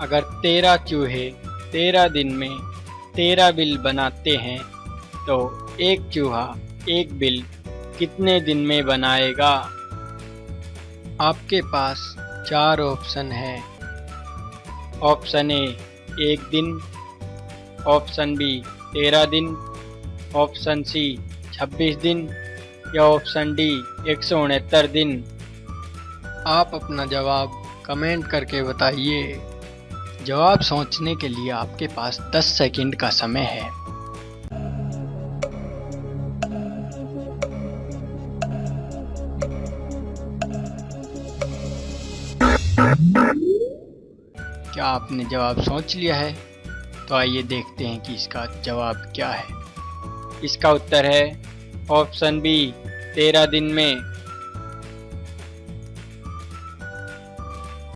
अगर तेरह चूहे तेरह दिन में तेरह बिल बनाते हैं तो एक चूहा एक बिल कितने दिन में बनाएगा? आपके पास चार ऑप्शन है। ऑप्शन ए, एक दिन। ऑप्शन बी, तेरह दिन। ऑप्शन सी, छब्बीस दिन। या ऑप्शन डी, एक सौ उनहत्तर दिन। आप अपना जवाब कमेंट करके बताइए। जवाब सोचने के लिए आपके पास 10 सेकंड का समय है। क्या आपने जवाब सोच लिया है? तो आइए देखते हैं कि इसका जवाब क्या है। इसका उत्तर है ऑप्शन बी, तेरह दिन में।